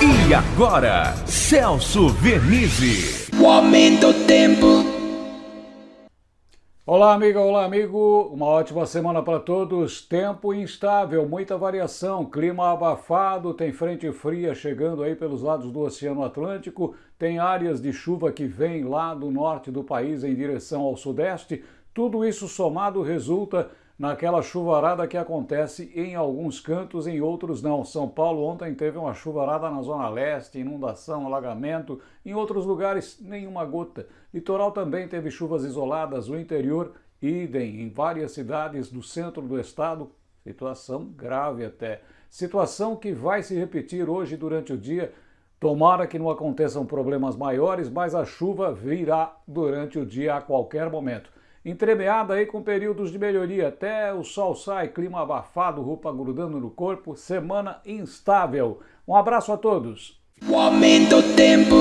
E agora, Celso Vernizzi. O aumento do tempo. Olá, amiga, olá, amigo. Uma ótima semana para todos. Tempo instável, muita variação, clima abafado, tem frente fria chegando aí pelos lados do Oceano Atlântico, tem áreas de chuva que vêm lá do norte do país em direção ao sudeste. Tudo isso somado resulta naquela chuvarada que acontece em alguns cantos, em outros não. São Paulo ontem teve uma chuvarada na zona leste, inundação, alagamento, em outros lugares nenhuma gota. Litoral também teve chuvas isoladas, o interior idem em várias cidades do centro do estado, situação grave até. Situação que vai se repetir hoje durante o dia. Tomara que não aconteçam problemas maiores, mas a chuva virá durante o dia a qualquer momento entremeada aí com períodos de melhoria, até o sol sai, clima abafado, roupa grudando no corpo, semana instável. Um abraço a todos. O aumento tempo.